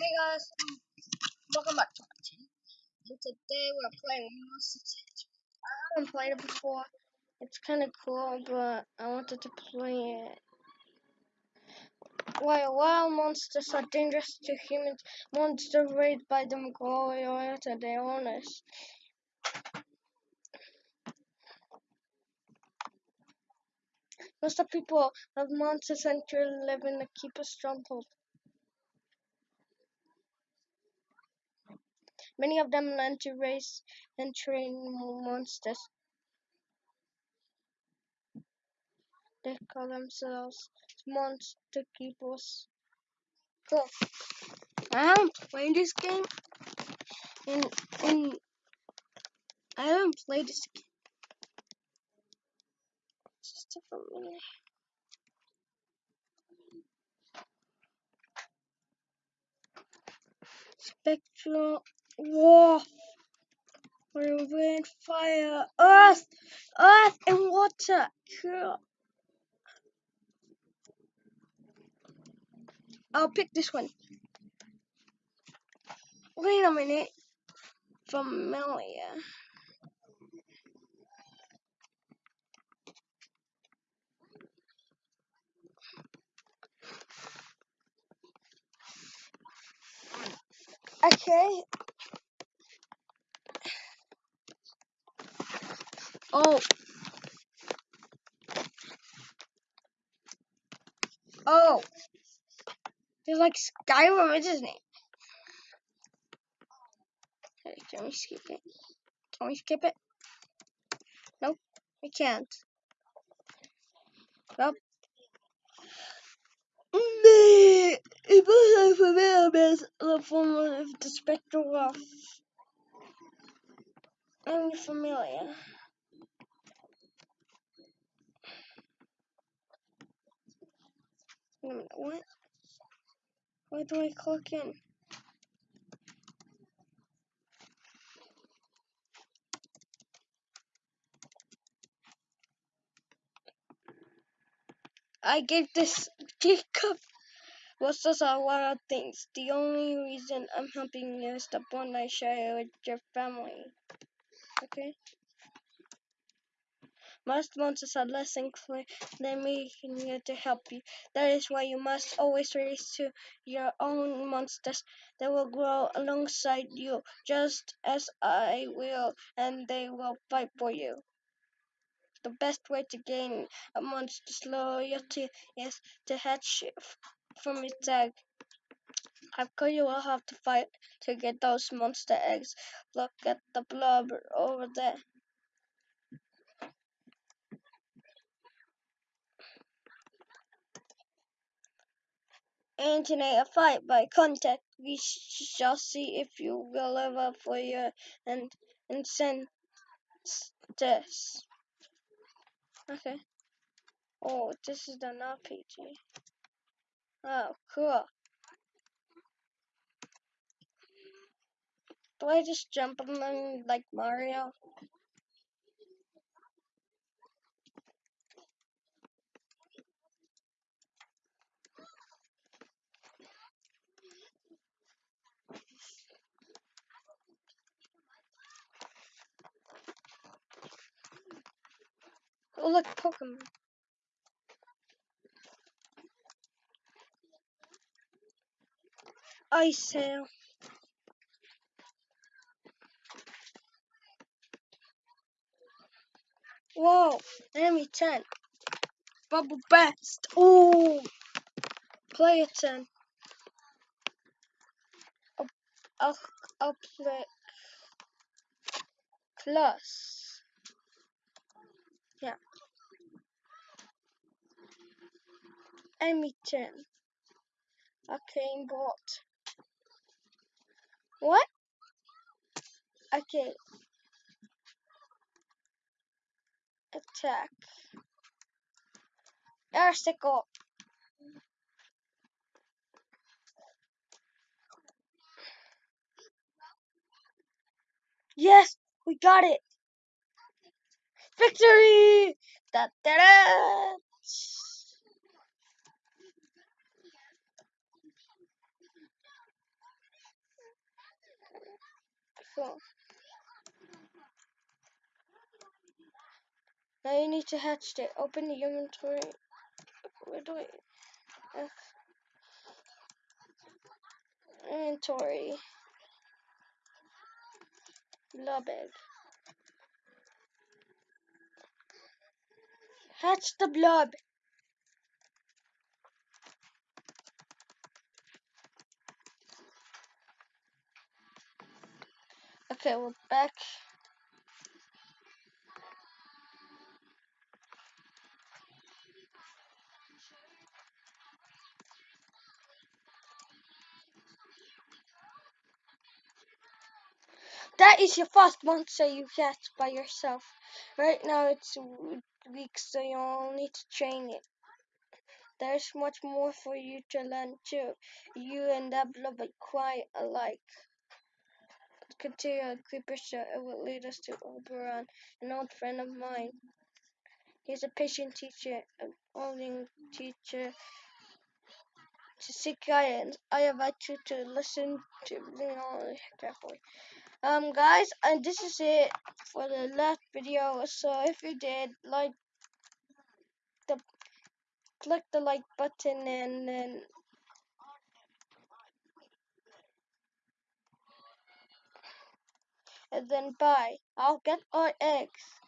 Hey guys, welcome back to my channel. And today we're playing Monster. I haven't played it before. It's kind of cool, but I wanted to play it. While wild monsters are dangerous to humans, monsters raised by them grow loyal to their owners. Most of people of Monster Sanctuary live in the Keeper's Stronghold. Many of them learn to raise and train monsters. They call themselves monster keepers. Oh, um, cool. I haven't played this game in in I haven't played this game. Just a minute. Spectral War. Wind, fire, earth, earth, and water. Cool. I'll pick this one. Wait a minute. Familiar. Okay. Oh. Oh. It's like Skyrim, is his name? Hey, can we skip it? Can we skip it? Nope, we can't. Nope. It was familiar with the form of the spectral of I'm familiar a minute, what? Why do I click in? I gave this Jacob was just a lot of things. The only reason I'm helping you is the bond I share with your family. Okay? Most monsters are less inclined than me to help you. That is why you must always raise to your own monsters. They will grow alongside you, just as I will, and they will fight for you. The best way to gain a monster's loyalty is to hatch from its egg. Course, you will have to fight to get those monster eggs. Look at the blob over there. Engineer a fight by contact. We shall see if you will ever for your and and send this. Okay. Oh, this is an RPG. Oh, cool. Do I just jump on them like Mario? Oh, look, Pokemon. Ice sail. Whoa, enemy 10. Bubble Best. Oh, player 10. I'll, I'll, I'll play plus. Yeah. Enemy 10. Okay, bot. What? Okay. Attack. Ah, Airsicle. Yes, we got it. Victory! Da da da! Beautiful. Now you need to hatch it. Open the inventory. Where do I? Inventory. Blob egg. Hatch the blob. Okay, we're back. That is your first monster you catch by yourself. Right now it's weak, so you'll need to train it. There's much more for you to learn too. You and that blob are quite alike. Continue a creeper show. It will lead us to Oberon, an old friend of mine. He's a patient teacher, an only teacher to seek guidance. I invite you to listen to me know carefully. Um guys, and this is it for the last video. So if you did like the click the like button and then and then bye. I'll get our eggs.